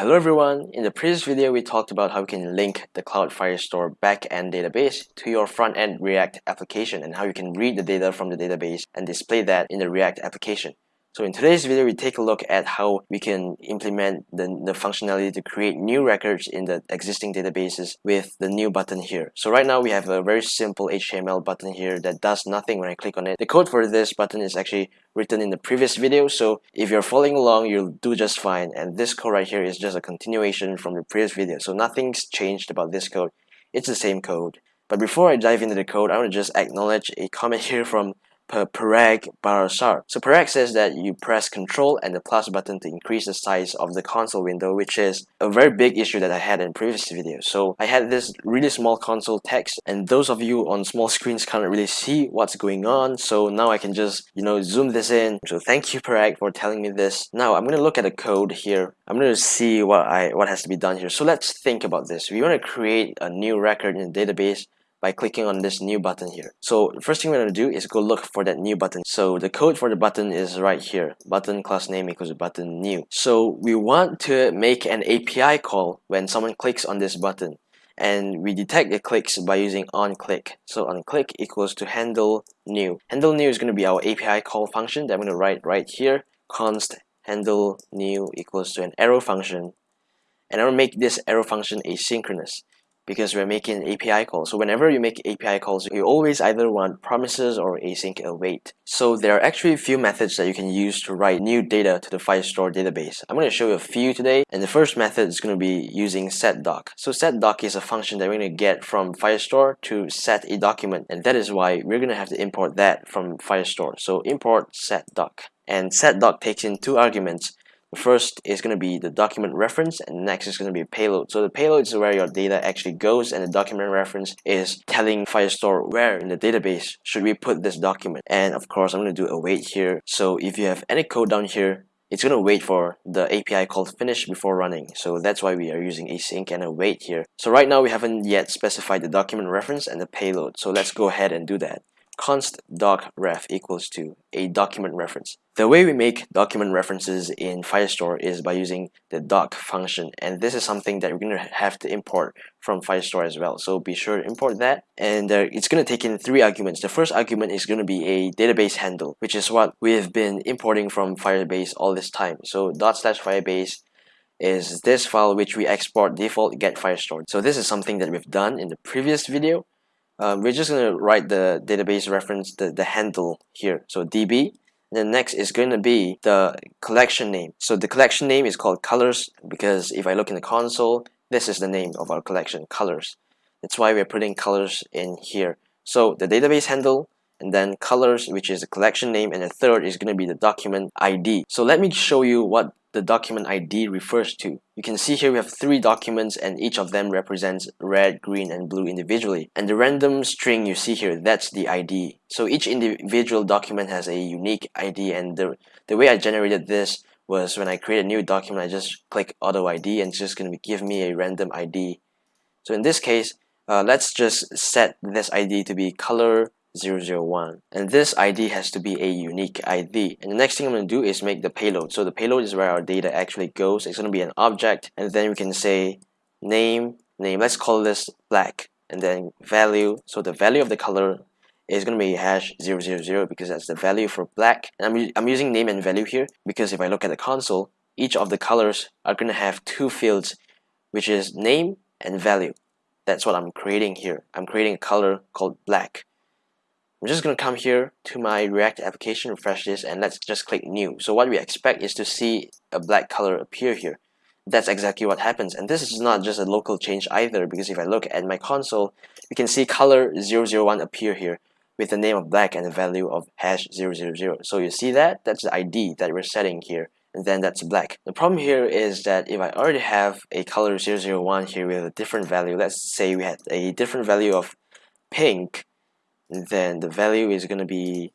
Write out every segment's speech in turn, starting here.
Hello everyone, in the previous video we talked about how you can link the Cloud Firestore backend database to your front-end React application and how you can read the data from the database and display that in the React application. So in today's video, we take a look at how we can implement the, the functionality to create new records in the existing databases with the new button here. So right now we have a very simple HTML button here that does nothing when I click on it. The code for this button is actually written in the previous video, so if you're following along, you'll do just fine. And this code right here is just a continuation from the previous video. So nothing's changed about this code. It's the same code. But before I dive into the code, I want to just acknowledge a comment here from Parag Barasar. So Parag says that you press Control and the plus button to increase the size of the console window, which is a very big issue that I had in previous videos. So I had this really small console text, and those of you on small screens can't really see what's going on. So now I can just, you know, zoom this in. So thank you Parag for telling me this. Now I'm gonna look at the code here. I'm gonna see what I what has to be done here. So let's think about this. We want to create a new record in the database by clicking on this new button here. So first thing we're going to do is go look for that new button. So the code for the button is right here. Button class name equals button new. So we want to make an API call when someone clicks on this button. And we detect the clicks by using onClick. So onClick equals to handle new. Handle new is going to be our API call function that I'm going to write right here. const handle new equals to an arrow function. And I'm going to make this arrow function asynchronous because we're making API calls. So whenever you make API calls, you always either want promises or async await. So there are actually a few methods that you can use to write new data to the Firestore database. I'm going to show you a few today, and the first method is going to be using setDoc. So setDoc is a function that we're going to get from Firestore to set a document, and that is why we're going to have to import that from Firestore. So import setDoc. And setDoc takes in two arguments, First is going to be the document reference and next is going to be a payload. So the payload is where your data actually goes and the document reference is telling Firestore where in the database should we put this document. And of course, I'm going to do await here. So if you have any code down here, it's going to wait for the API call to finish before running. So that's why we are using async and await here. So right now we haven't yet specified the document reference and the payload. So let's go ahead and do that const doc ref equals to a document reference. The way we make document references in Firestore is by using the doc function and this is something that we're going to have to import from Firestore as well. So be sure to import that and uh, it's going to take in three arguments. The first argument is going to be a database handle which is what we've been importing from Firebase all this time. So dot slash Firebase is this file which we export default get Firestore. So this is something that we've done in the previous video um, we're just going to write the database reference, the, the handle here. So DB. The next is going to be the collection name. So the collection name is called colors because if I look in the console, this is the name of our collection, colors. That's why we're putting colors in here. So the database handle and then colors, which is the collection name, and the third is going to be the document ID. So let me show you what the document ID refers to. You can see here we have three documents and each of them represents red, green, and blue individually. And the random string you see here, that's the ID. So each individual document has a unique ID and the, the way I generated this was when I create a new document, I just click auto ID and it's just going to give me a random ID. So in this case, uh, let's just set this ID to be color 001 and this ID has to be a unique ID and the next thing I'm going to do is make the payload. So the payload is where our data actually goes. It's going to be an object and then we can say name name let's call this black and then value. So the value of the color is going to be hash 000 because that's the value for black. And I'm, I'm using name and value here because if I look at the console each of the colors are going to have two fields which is name and value. That's what I'm creating here. I'm creating a color called black I'm just going to come here to my React application, refresh this, and let's just click new. So what we expect is to see a black color appear here. That's exactly what happens. And this is not just a local change either, because if I look at my console, we can see color 001 appear here with the name of black and the value of hash 000. So you see that? That's the ID that we're setting here and then that's black. The problem here is that if I already have a color 001 here with a different value, let's say we had a different value of pink, then the value is going to be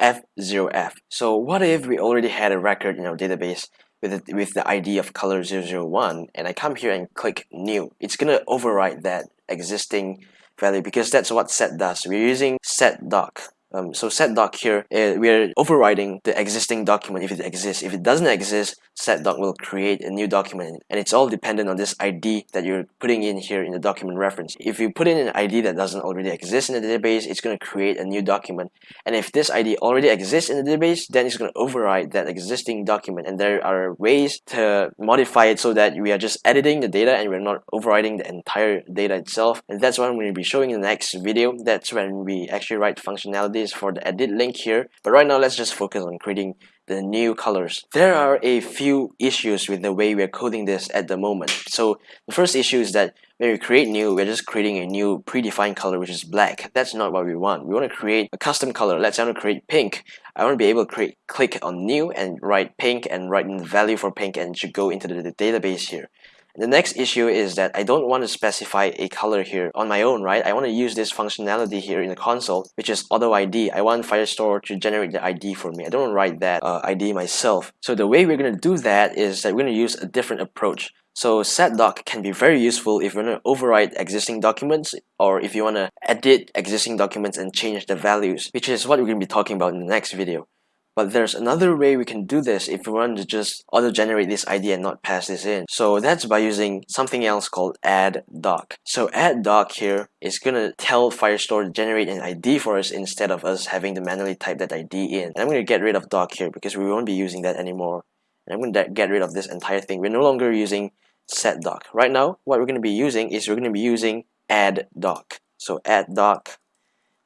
f0f. So what if we already had a record in our database with, the, with the ID of color 001 and I come here and click new. It's going to overwrite that existing value because that's what set does. We're using setDoc Um, so set doc here, uh, we're overriding the existing document if it exists. If it doesn't exist, set doc will create a new document and it's all dependent on this ID that you're putting in here in the document reference. If you put in an ID that doesn't already exist in the database, it's going to create a new document. And if this ID already exists in the database, then it's going to override that existing document. And there are ways to modify it so that we are just editing the data and we're not overriding the entire data itself. And that's what I'm going to be showing in the next video. That's when we actually write functionality for the edit link here. But right now let's just focus on creating the new colors. There are a few issues with the way we're coding this at the moment. So the first issue is that when we create new we're just creating a new predefined color which is black. That's not what we want. We want to create a custom color. Let's say I want to create pink. I want to be able to create click on new and write pink and write in the value for pink and it should go into the database here the next issue is that I don't want to specify a color here on my own, right? I want to use this functionality here in the console, which is auto ID. I want Firestore to generate the ID for me. I don't want to write that uh, ID myself. So the way we're going to do that is that we're going to use a different approach. So setdoc can be very useful if you want to override existing documents or if you want to edit existing documents and change the values, which is what we're going to be talking about in the next video. But there's another way we can do this if we want to just auto-generate this ID and not pass this in. So that's by using something else called add doc. So add doc here is gonna tell Firestore to generate an ID for us instead of us having to manually type that ID in. And I'm gonna get rid of doc here because we won't be using that anymore. And I'm gonna get rid of this entire thing. We're no longer using set doc. Right now, what we're gonna be using is we're gonna be using add doc. So add doc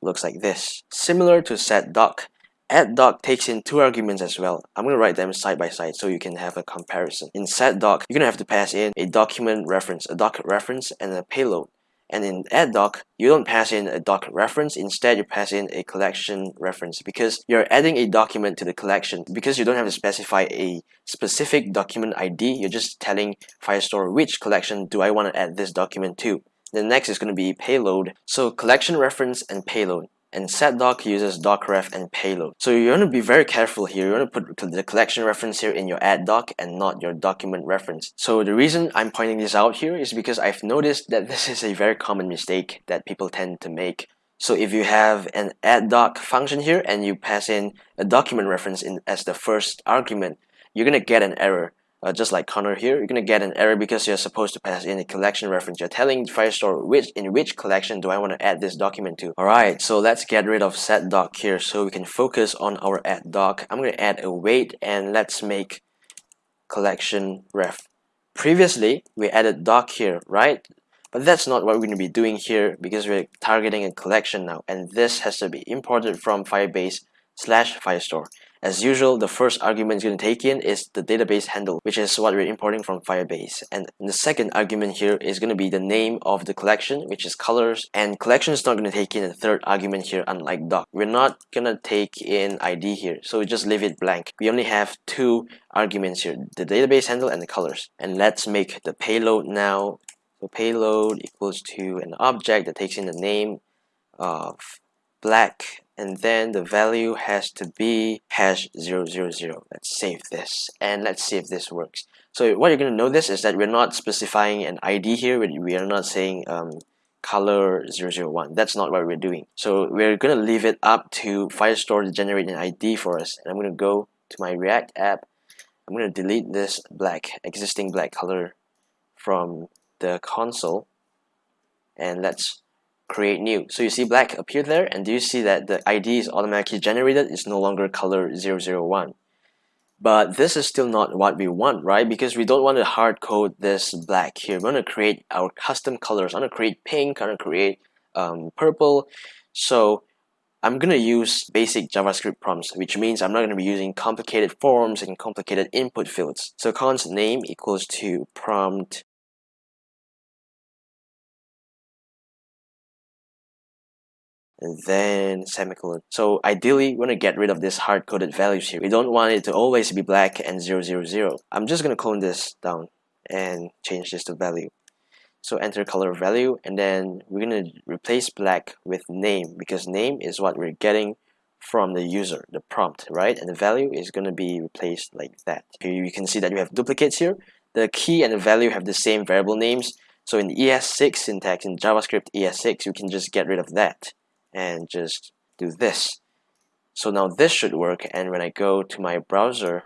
looks like this. Similar to set doc, Add doc takes in two arguments as well. I'm going to write them side by side so you can have a comparison. In set doc, you're going to have to pass in a document reference, a doc reference, and a payload. And in add doc, you don't pass in a doc reference, instead you pass in a collection reference because you're adding a document to the collection. Because you don't have to specify a specific document ID, you're just telling Firestore which collection do I want to add this document to. The next is going to be payload. So collection reference and payload and setdoc uses docref and payload. So you want to be very careful here. You want to put the collection reference here in your add doc and not your document reference. So the reason I'm pointing this out here is because I've noticed that this is a very common mistake that people tend to make. So if you have an add doc function here and you pass in a document reference in as the first argument, you're going to get an error uh, just like Connor here, you're going to get an error because you're supposed to pass in a collection reference. You're telling Firestore which in which collection do I want to add this document to. Alright, so let's get rid of set doc here so we can focus on our add doc. I'm going to add await and let's make collection ref. Previously, we added doc here, right? But that's not what we're going to be doing here because we're targeting a collection now and this has to be imported from Firebase slash Firestore. As usual, the first argument it's going to take in is the database handle, which is what we're importing from Firebase. And the second argument here is going to be the name of the collection, which is colors. And collection is not going to take in a third argument here, unlike doc. We're not going to take in ID here, so we just leave it blank. We only have two arguments here, the database handle and the colors. And let's make the payload now. So payload equals to an object that takes in the name of black and then the value has to be hash 000 let's save this and let's see if this works. So what you're going to notice is that we're not specifying an ID here. We are not saying um, color 001 that's not what we're doing. So we're going to leave it up to Firestore to generate an ID for us. And I'm going to go to my React app. I'm going to delete this black existing black color from the console. And let's create new. So you see black appear there and do you see that the ID is automatically generated? It's no longer color 001. But this is still not what we want, right? Because we don't want to hard code this black here. We want to create our custom colors. I want to create pink, I want to create um, purple. So I'm going to use basic JavaScript prompts, which means I'm not going to be using complicated forms and complicated input fields. So const name equals to prompt and then semicolon. So ideally, we want to get rid of this hard-coded values here. We don't want it to always be black and 000. I'm just going to clone this down and change this to value. So enter color value and then we're going to replace black with name because name is what we're getting from the user, the prompt, right? And the value is going to be replaced like that. Here you can see that we have duplicates here. The key and the value have the same variable names. So in ES6 syntax, in JavaScript ES6, you can just get rid of that and just do this. So now this should work and when I go to my browser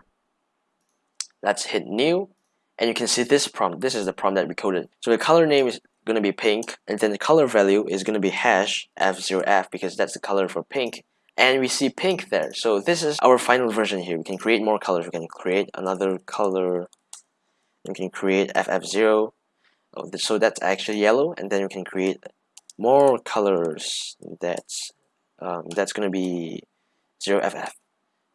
let's hit new and you can see this prompt. This is the prompt that we coded. So the color name is going to be pink and then the color value is going to be hash f0f because that's the color for pink and we see pink there. So this is our final version here. We can create more colors. We can create another color. We can create ff0 so that's actually yellow and then we can create more colors that's um, that's gonna be 0ff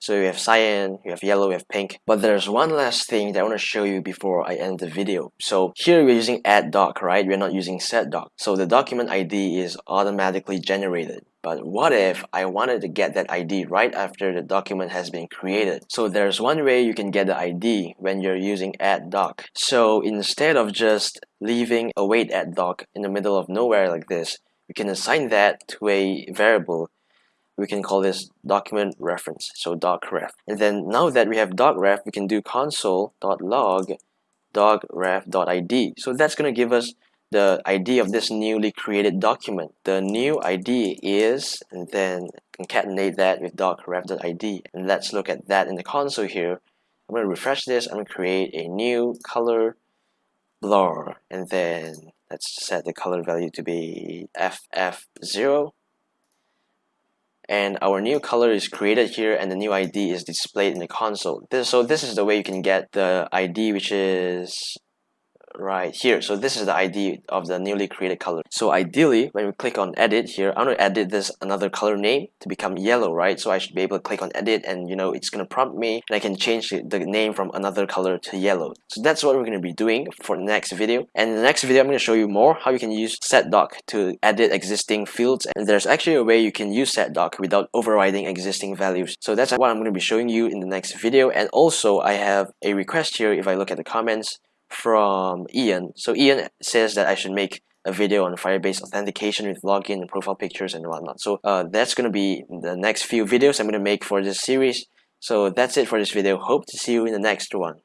so you have cyan, you have yellow, you have pink. But there's one last thing that I want to show you before I end the video. So here we're using add doc, right? We're not using set doc. So the document ID is automatically generated. But what if I wanted to get that ID right after the document has been created? So there's one way you can get the ID when you're using add doc. So instead of just leaving await add doc in the middle of nowhere like this, you can assign that to a variable we can call this document reference so docref and then now that we have docref we can do console.log docref.id so that's going to give us the ID of this newly created document. The new ID is and then concatenate that with. docref.id and let's look at that in the console here. I'm going to refresh this. I'm going to create a new color blur. And then let's set the color value to be FF0 and our new color is created here and the new ID is displayed in the console. This, so this is the way you can get the ID which is right here. So this is the ID of the newly created color. So ideally when we click on edit here i'm going to edit this another color name to become yellow right? So I should be able to click on edit and you know it's gonna prompt me and I can change the name from another color to yellow. So that's what we're gonna be doing for the next video. And in the next video I'm gonna show you more how you can use setdoc to edit existing fields. And there's actually a way you can use setdoc without overriding existing values. So that's what I'm gonna be showing you in the next video. And also I have a request here if I look at the comments from Ian. So Ian says that I should make a video on Firebase authentication with login and profile pictures and whatnot. So uh, that's going to be the next few videos I'm going to make for this series. So that's it for this video. Hope to see you in the next one.